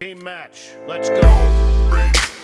Team match. Let's go.